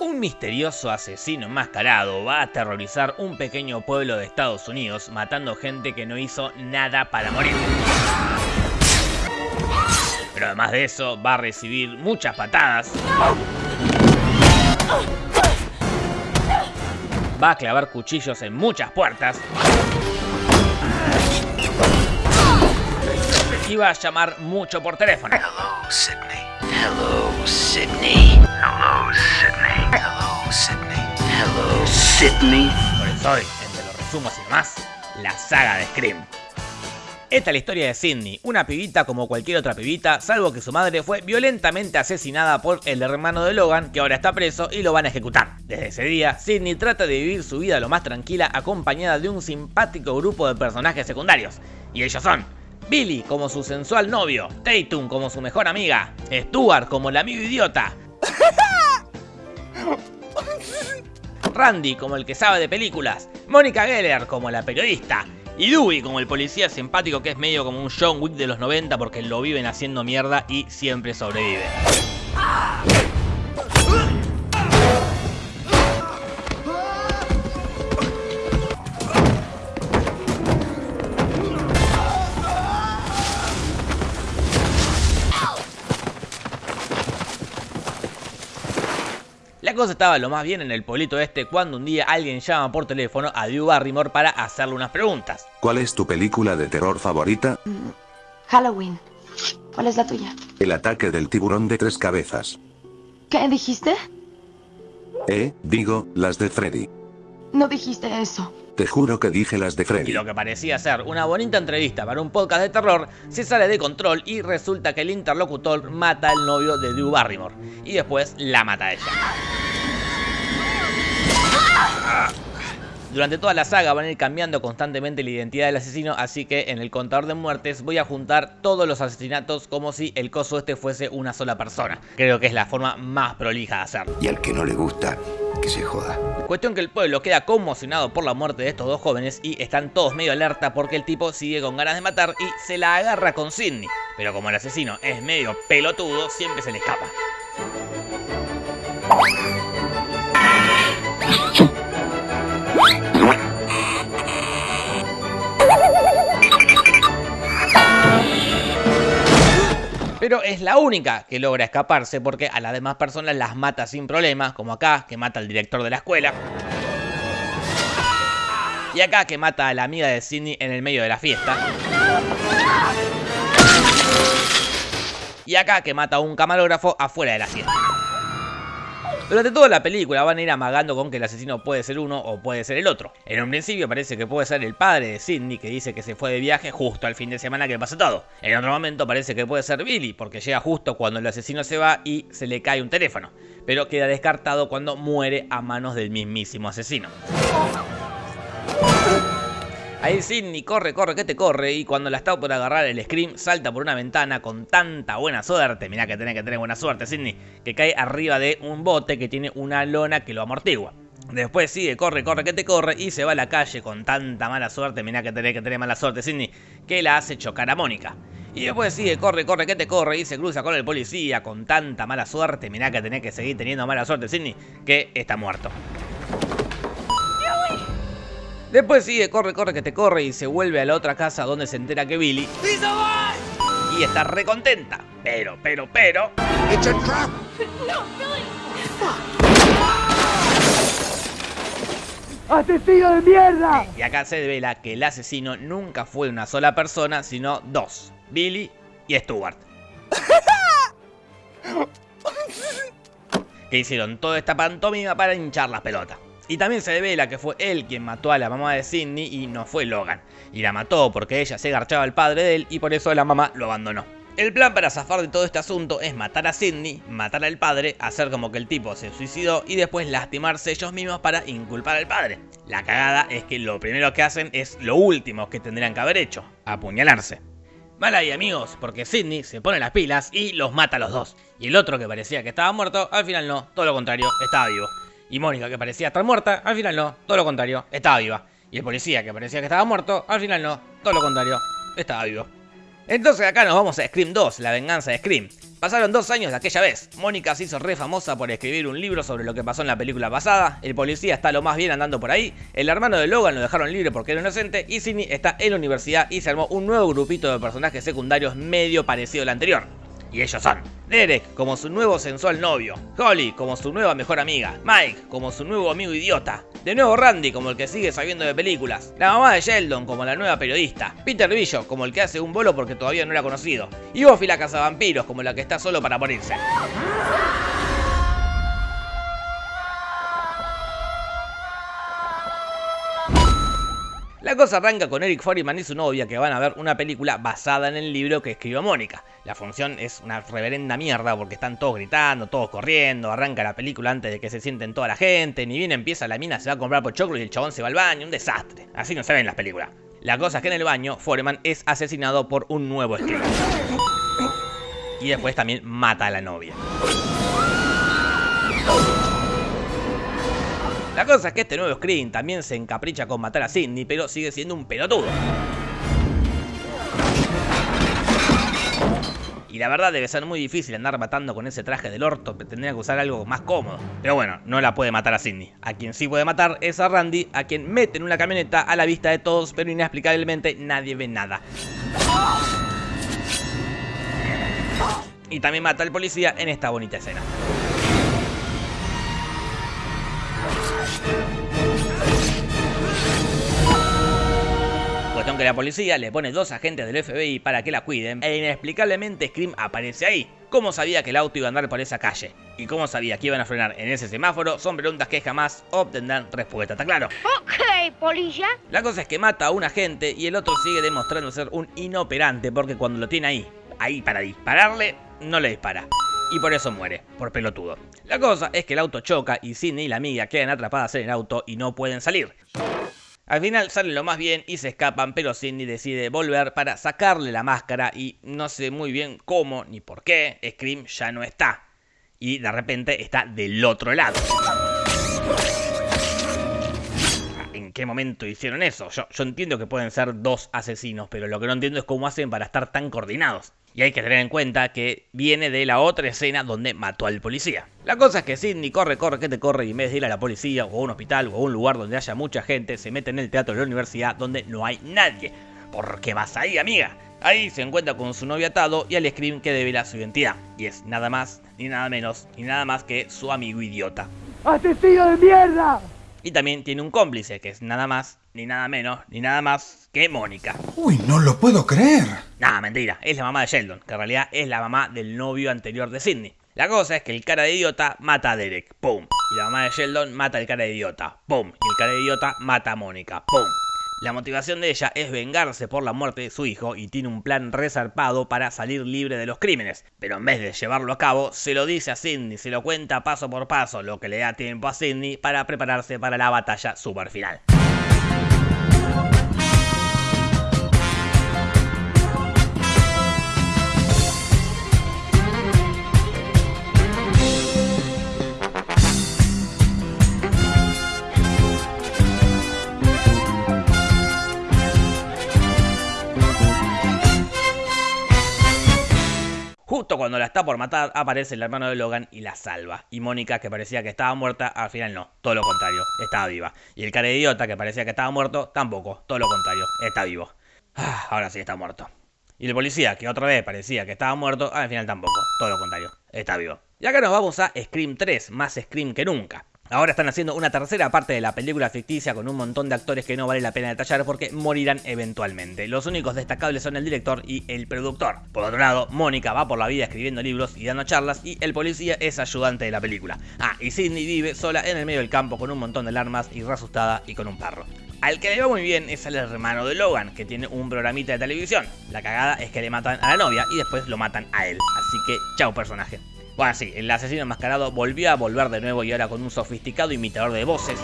Un misterioso asesino enmascarado va a aterrorizar un pequeño pueblo de Estados Unidos matando gente que no hizo nada para morir. Pero además de eso va a recibir muchas patadas. Va a clavar cuchillos en muchas puertas. Y va a llamar mucho por teléfono. Hello, Sydney. Hello, Sydney. Sydney. Por eso hoy, entre los resumos y demás, la saga de Scream. Esta es la historia de Sidney, una pibita como cualquier otra pibita, salvo que su madre fue violentamente asesinada por el hermano de Logan, que ahora está preso y lo van a ejecutar. Desde ese día, Sidney trata de vivir su vida lo más tranquila acompañada de un simpático grupo de personajes secundarios. Y ellos son Billy como su sensual novio, Tatum como su mejor amiga, Stuart como el amigo idiota, Randy como el que sabe de películas, Mónica Geller como la periodista, y Dewey como el policía simpático que es medio como un John Wick de los 90 porque lo viven haciendo mierda y siempre sobrevive. La cosa estaba lo más bien en el pueblito este cuando un día alguien llama por teléfono a Drew Barrymore para hacerle unas preguntas. ¿Cuál es tu película de terror favorita? Halloween. ¿Cuál es la tuya? El ataque del tiburón de tres cabezas. ¿Qué dijiste? Eh, digo, las de Freddy. No dijiste eso. Te juro que dije las de Y Freddy. lo que parecía ser una bonita entrevista para un podcast de terror se sale de control y resulta que el interlocutor mata al novio de Drew Barrymore y después la mata a ella. Durante toda la saga van a ir cambiando constantemente la identidad del asesino, así que en el contador de muertes voy a juntar todos los asesinatos como si el coso este fuese una sola persona. Creo que es la forma más prolija de hacerlo. Y al que no le gusta, que se joda. Cuestión que el pueblo queda conmocionado por la muerte de estos dos jóvenes y están todos medio alerta porque el tipo sigue con ganas de matar y se la agarra con Sidney. Pero como el asesino es medio pelotudo, siempre se le escapa. Pero es la única que logra escaparse porque a las demás personas las mata sin problemas, como acá, que mata al director de la escuela. Y acá que mata a la amiga de Sidney en el medio de la fiesta. Y acá que mata a un camarógrafo afuera de la fiesta. Durante toda la película van a ir amagando con que el asesino puede ser uno o puede ser el otro. En un principio parece que puede ser el padre de Sidney que dice que se fue de viaje justo al fin de semana que pasa todo. En otro momento parece que puede ser Billy porque llega justo cuando el asesino se va y se le cae un teléfono. Pero queda descartado cuando muere a manos del mismísimo asesino. Ahí Sidney corre, corre, que te corre y cuando la está por agarrar el Scream salta por una ventana con tanta buena suerte, mirá que tenés que tener buena suerte Sidney, que cae arriba de un bote que tiene una lona que lo amortigua. Después sigue, corre, corre, que te corre y se va a la calle con tanta mala suerte, mirá que tenés que tener mala suerte Sidney, que la hace chocar a Mónica. Y después sigue, corre, corre, que te corre y se cruza con el policía con tanta mala suerte, mirá que tenés que seguir teniendo mala suerte Sidney, que está muerto. Después sigue, corre, corre, que te corre y se vuelve a la otra casa donde se entera que Billy. Y está recontenta. Pero, pero, pero. ¡Asesino de mierda! Y acá se devela que el asesino nunca fue una sola persona, sino dos. Billy y Stuart. que hicieron toda esta pantomima para hinchar las pelotas. Y también se devela que fue él quien mató a la mamá de Sidney y no fue Logan. Y la mató porque ella se garchaba al padre de él y por eso la mamá lo abandonó. El plan para zafar de todo este asunto es matar a Sidney, matar al padre, hacer como que el tipo se suicidó y después lastimarse ellos mismos para inculpar al padre. La cagada es que lo primero que hacen es lo último que tendrían que haber hecho, apuñalarse. Mal ahí amigos, porque Sidney se pone las pilas y los mata a los dos. Y el otro que parecía que estaba muerto, al final no, todo lo contrario, estaba vivo. Y Mónica, que parecía estar muerta, al final no, todo lo contrario, estaba viva. Y el policía, que parecía que estaba muerto, al final no, todo lo contrario, estaba vivo. Entonces acá nos vamos a Scream 2, la venganza de Scream. Pasaron dos años de aquella vez. Mónica se hizo re famosa por escribir un libro sobre lo que pasó en la película pasada. El policía está lo más bien andando por ahí. El hermano de Logan lo dejaron libre porque era inocente. Y Sidney está en la universidad y se armó un nuevo grupito de personajes secundarios medio parecido al anterior. Y ellos son Derek como su nuevo sensual novio, Holly como su nueva mejor amiga, Mike como su nuevo amigo idiota, de nuevo Randy como el que sigue sabiendo de películas, la mamá de Sheldon como la nueva periodista, Peter Billo como el que hace un bolo porque todavía no era conocido, y Buffy la cazavampiros como la que está solo para morirse. La cosa arranca con Eric Foreman y su novia que van a ver una película basada en el libro que escribió Mónica. La función es una reverenda mierda porque están todos gritando, todos corriendo, arranca la película antes de que se sienten toda la gente, ni bien empieza la mina se va a comprar pochoclo y el chabón se va al baño, un desastre. Así no se ven las películas. La cosa es que en el baño Foreman es asesinado por un nuevo escritor. Y después también mata a la novia. La cosa es que este nuevo Scream también se encapricha con matar a Sidney, pero sigue siendo un pelotudo. Y la verdad debe ser muy difícil andar matando con ese traje del orto, tendría que usar algo más cómodo. Pero bueno, no la puede matar a Sidney. A quien sí puede matar es a Randy, a quien mete en una camioneta a la vista de todos, pero inexplicablemente nadie ve nada. Y también mata al policía en esta bonita escena. Cuestión que la policía le pone dos agentes del FBI para que la cuiden e inexplicablemente Scream aparece ahí. ¿Cómo sabía que el auto iba a andar por esa calle? ¿Y cómo sabía que iban a frenar en ese semáforo? Son preguntas que jamás obtendrán respuesta, ¿está claro? Ok, polilla. La cosa es que mata a un agente y el otro sigue demostrando ser un inoperante porque cuando lo tiene ahí, ahí para dispararle, no le dispara. Y por eso muere, por pelotudo. La cosa es que el auto choca y Sidney y la amiga quedan atrapadas en el auto y no pueden salir. Al final salen lo más bien y se escapan, pero Sidney decide volver para sacarle la máscara y no sé muy bien cómo ni por qué, Scream ya no está. Y de repente está del otro lado. ¿En qué momento hicieron eso? Yo, yo entiendo que pueden ser dos asesinos, pero lo que no entiendo es cómo hacen para estar tan coordinados. Y hay que tener en cuenta que viene de la otra escena donde mató al policía. La cosa es que Sidney corre, corre, que te corre y en vez de ir a la policía o a un hospital o a un lugar donde haya mucha gente, se mete en el teatro de la universidad donde no hay nadie. ¿Por qué vas ahí, amiga? Ahí se encuentra con su novio atado y al Scream que devela su identidad. Y es nada más, ni nada menos, ni nada más que su amigo idiota. ¡Asesino de mierda! Y también tiene un cómplice, que es nada más, ni nada menos, ni nada más que Mónica. Uy, no lo puedo creer. Nah, mentira, es la mamá de Sheldon, que en realidad es la mamá del novio anterior de Sidney. La cosa es que el cara de idiota mata a Derek, ¡pum! Y la mamá de Sheldon mata al cara de idiota, ¡pum! Y el cara de idiota mata a Mónica, ¡pum! La motivación de ella es vengarse por la muerte de su hijo y tiene un plan resarpado para salir libre de los crímenes. Pero en vez de llevarlo a cabo, se lo dice a Sidney, se lo cuenta paso por paso, lo que le da tiempo a Sidney para prepararse para la batalla super final. Justo cuando la está por matar, aparece el hermano de Logan y la salva. Y Mónica, que parecía que estaba muerta, al final no, todo lo contrario, estaba viva. Y el cara de idiota, que parecía que estaba muerto, tampoco, todo lo contrario, está vivo. Ah, ahora sí está muerto. Y el policía, que otra vez parecía que estaba muerto, al final tampoco, todo lo contrario, está vivo. Y acá nos vamos a Scream 3, más Scream que nunca. Ahora están haciendo una tercera parte de la película ficticia con un montón de actores que no vale la pena detallar porque morirán eventualmente. Los únicos destacables son el director y el productor. Por otro lado, Mónica va por la vida escribiendo libros y dando charlas y el policía es ayudante de la película. Ah, y Sidney vive sola en el medio del campo con un montón de armas y reasustada y con un perro. Al que le va muy bien es al hermano de Logan, que tiene un programita de televisión. La cagada es que le matan a la novia y después lo matan a él. Así que, chao personaje. Bueno, sí, el asesino enmascarado volvió a volver de nuevo y ahora con un sofisticado imitador de voces,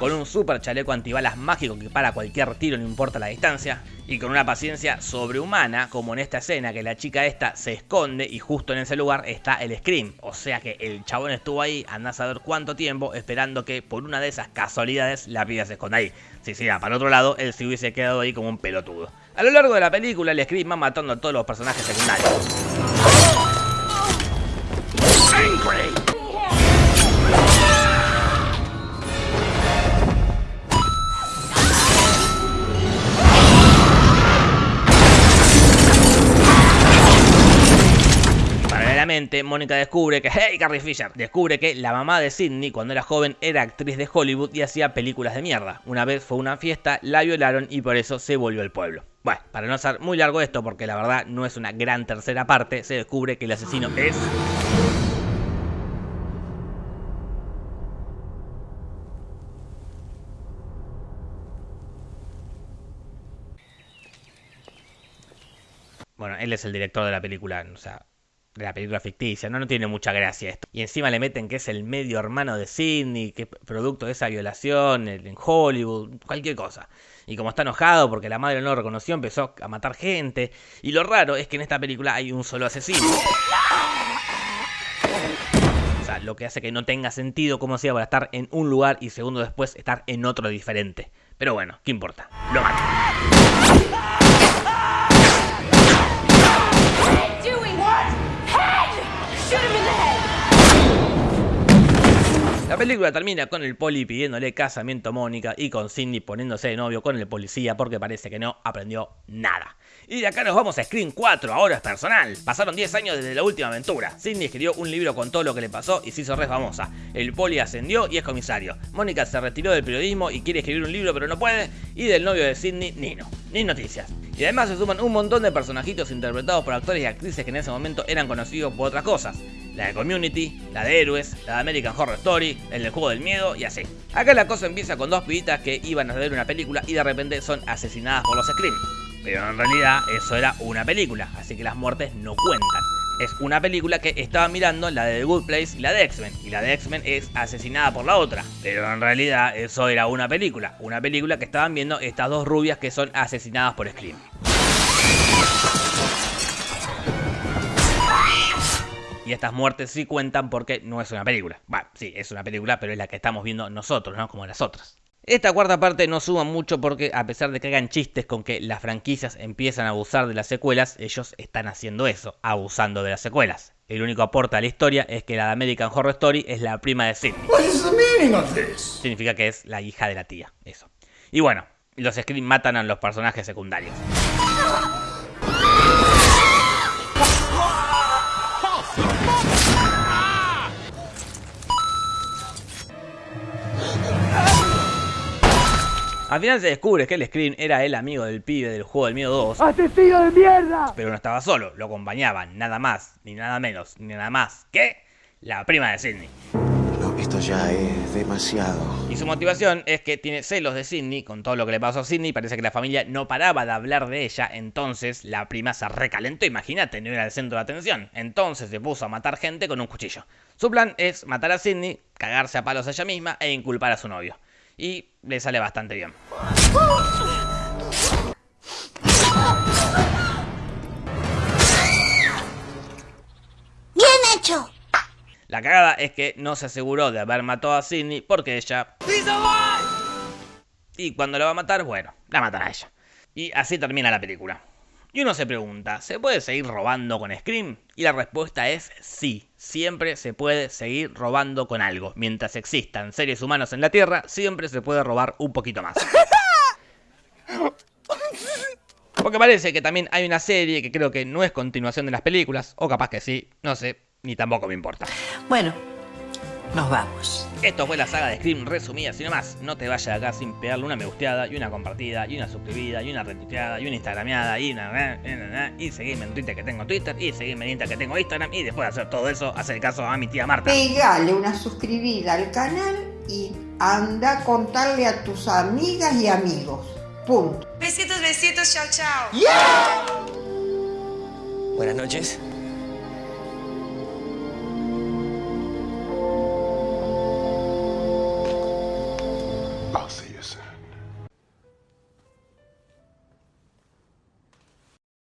con un super chaleco antibalas mágico que para cualquier tiro no importa la distancia, y con una paciencia sobrehumana, como en esta escena que la chica esta se esconde y justo en ese lugar está el Scream. O sea que el chabón estuvo ahí, anda a saber cuánto tiempo, esperando que por una de esas casualidades la piba se esconda ahí. Si sí, para otro lado, él se hubiese quedado ahí como un pelotudo. A lo largo de la película, el Scream va matando a todos los personajes secundarios. Mónica descubre que, hey Carrie Fisher, descubre que la mamá de Sidney cuando era joven era actriz de Hollywood y hacía películas de mierda. Una vez fue una fiesta, la violaron y por eso se volvió al pueblo. Bueno, para no ser muy largo esto, porque la verdad no es una gran tercera parte, se descubre que el asesino es... Bueno, él es el director de la película, o sea, de la película ficticia, no, no tiene mucha gracia esto. Y encima le meten que es el medio hermano de Sidney, que es producto de esa violación en Hollywood, cualquier cosa. Y como está enojado porque la madre no lo reconoció, empezó a matar gente. Y lo raro es que en esta película hay un solo asesino. O sea, lo que hace que no tenga sentido cómo sea para estar en un lugar y segundo después estar en otro diferente. Pero bueno, ¿qué importa? Lo mata. La película termina con el poli pidiéndole casamiento a Mónica y con Cindy poniéndose de novio con el policía porque parece que no aprendió nada. Y de acá nos vamos a Screen 4, ahora es personal. Pasaron 10 años desde la última aventura. Cindy escribió un libro con todo lo que le pasó y se hizo re famosa. El poli ascendió y es comisario. Mónica se retiró del periodismo y quiere escribir un libro pero no puede. Y del novio de Cindy, Nino. Ni noticias. Y además se suman un montón de personajitos interpretados por actores y actrices que en ese momento eran conocidos por otras cosas la de Community, la de Héroes, la de American Horror Story, el del juego del miedo y así. Acá la cosa empieza con dos pibitas que iban a ver una película y de repente son asesinadas por los Scream. Pero en realidad eso era una película, así que las muertes no cuentan. Es una película que estaban mirando la de The Good Place y la de X-Men. Y la de X-Men es asesinada por la otra. Pero en realidad eso era una película. Una película que estaban viendo estas dos rubias que son asesinadas por Scream. Y estas muertes sí cuentan porque no es una película. Bueno, sí, es una película, pero es la que estamos viendo nosotros, ¿no? Como las otras. Esta cuarta parte no suma mucho porque a pesar de que hagan chistes con que las franquicias empiezan a abusar de las secuelas, ellos están haciendo eso, abusando de las secuelas. El único aporte a la historia es que la de American Horror Story es la prima de Sidney. Significa que es la hija de la tía, eso. Y bueno, los Scream matan a los personajes secundarios. Al final se descubre que el Scream era el amigo del pibe del juego del miedo 2. ¡Asesino de mierda! Pero no estaba solo, lo acompañaban nada más, ni nada menos, ni nada más que la prima de Sidney. No, esto ya es demasiado. Y su motivación es que tiene celos de Sidney con todo lo que le pasó a Sidney. Parece que la familia no paraba de hablar de ella. Entonces la prima se recalentó. Imagínate, no era el centro de atención. Entonces se puso a matar gente con un cuchillo. Su plan es matar a Sidney, cagarse a palos a ella misma e inculpar a su novio y le sale bastante bien. ¡Bien hecho! La cagada es que no se aseguró de haber matado a Sidney porque ella... Y cuando la va a matar, bueno, la matará a ella. Y así termina la película. Y uno se pregunta, ¿se puede seguir robando con Scream? Y la respuesta es sí, siempre se puede seguir robando con algo. Mientras existan seres humanos en la Tierra, siempre se puede robar un poquito más. Porque parece que también hay una serie que creo que no es continuación de las películas, o capaz que sí, no sé, ni tampoco me importa. Bueno, nos vamos. Esto fue la saga de Scream resumida, sin más, no te vayas de acá sin pegarle una me gusteada, y una compartida, y una suscribida, y una retuiteada, y una instagrameada, y una... y seguirme en Twitter que tengo Twitter, y seguirme en Insta que tengo Instagram, y después de hacer todo eso, hacer caso a mi tía Marta. Pegale una suscribida al canal y anda a contarle a tus amigas y amigos. Punto. Besitos, besitos, chao, chao. Buenas noches.